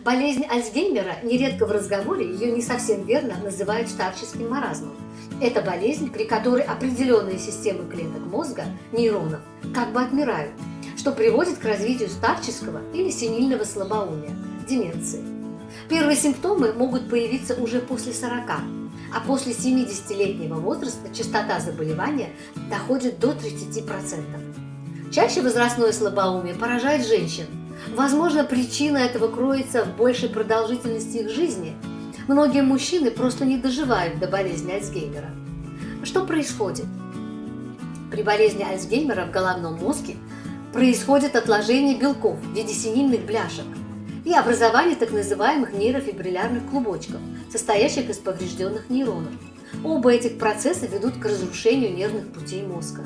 Болезнь Альцгеймера нередко в разговоре ее не совсем верно называют старческим маразмом. Это болезнь, при которой определенные системы клеток мозга, нейронов, как бы отмирают, что приводит к развитию старческого или сенильного слабоумия, деменции. Первые симптомы могут появиться уже после 40, а после 70-летнего возраста частота заболевания доходит до 30%. Чаще возрастное слабоумие поражает женщин. Возможно, причина этого кроется в большей продолжительности их жизни. Многие мужчины просто не доживают до болезни Альцгеймера. Что происходит? При болезни Альцгеймера в головном мозге происходит отложение белков в виде синильных бляшек и образование так называемых нейрофибриллярных клубочков, состоящих из поврежденных нейронов. Оба этих процесса ведут к разрушению нервных путей мозга.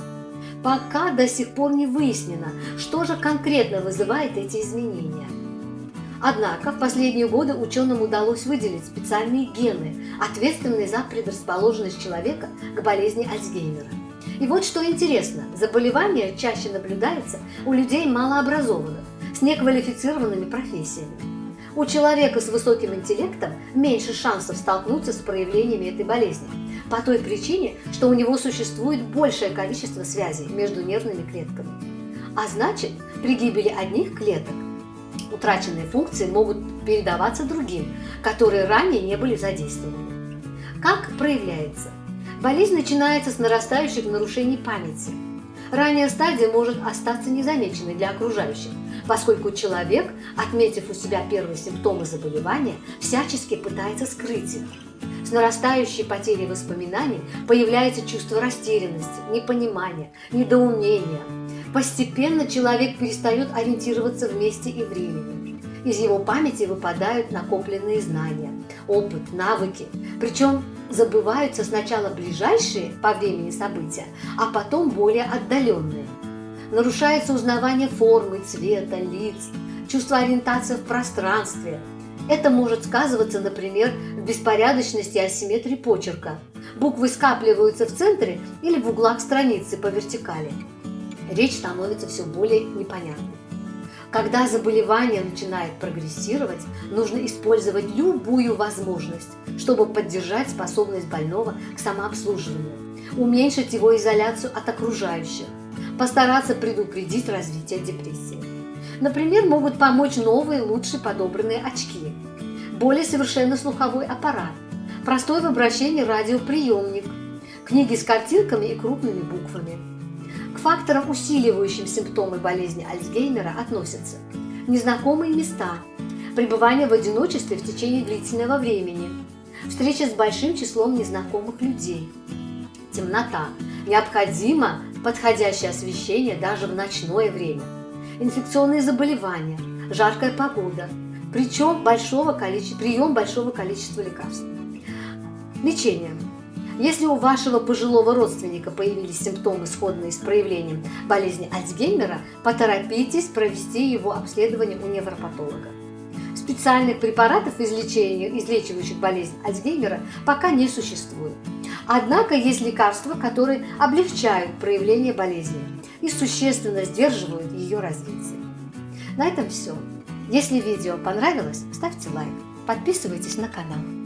Пока до сих пор не выяснено, что же конкретно вызывает эти изменения. Однако в последние годы ученым удалось выделить специальные гены, ответственные за предрасположенность человека к болезни Альцгеймера. И вот что интересно, заболевание чаще наблюдается у людей малообразованных, с неквалифицированными профессиями. У человека с высоким интеллектом меньше шансов столкнуться с проявлениями этой болезни, по той причине, что у него существует большее количество связей между нервными клетками. А значит, при гибели одних клеток утраченные функции могут передаваться другим, которые ранее не были задействованы. Как проявляется? Болезнь начинается с нарастающих нарушений памяти. Ранняя стадия может остаться незамеченной для окружающих, поскольку человек, отметив у себя первые симптомы заболевания, всячески пытается скрыть их. С нарастающей потерей воспоминаний появляется чувство растерянности, непонимания, недоумения. Постепенно человек перестает ориентироваться в месте и времени. Из его памяти выпадают накопленные знания, опыт, навыки. Причем забываются сначала ближайшие по времени события, а потом более отдаленные. Нарушается узнавание формы, цвета, лиц, чувство ориентации в пространстве, это может сказываться, например, в беспорядочности асимметрии почерка. Буквы скапливаются в центре или в углах страницы по вертикали. Речь становится все более непонятной. Когда заболевание начинает прогрессировать, нужно использовать любую возможность, чтобы поддержать способность больного к самообслуживанию, уменьшить его изоляцию от окружающих, постараться предупредить развитие депрессии. Например, могут помочь новые, лучше подобранные очки, более совершенный слуховой аппарат, простой в обращении радиоприемник, книги с картинками и крупными буквами. К факторам, усиливающим симптомы болезни Альцгеймера, относятся незнакомые места, пребывание в одиночестве в течение длительного времени, встреча с большим числом незнакомых людей, темнота, необходимо подходящее освещение даже в ночное время – инфекционные заболевания, жаркая погода, причем большого количества, прием большого количества лекарств. Лечение. Если у вашего пожилого родственника появились симптомы, сходные с проявлением болезни Альцгеймера, поторопитесь провести его обследование у невропатолога. Специальных препаратов излечивающих болезнь Альцгеймера пока не существует. Однако есть лекарства, которые облегчают проявление болезни и существенно сдерживают ее развитие. На этом все. Если видео понравилось, ставьте лайк, подписывайтесь на канал.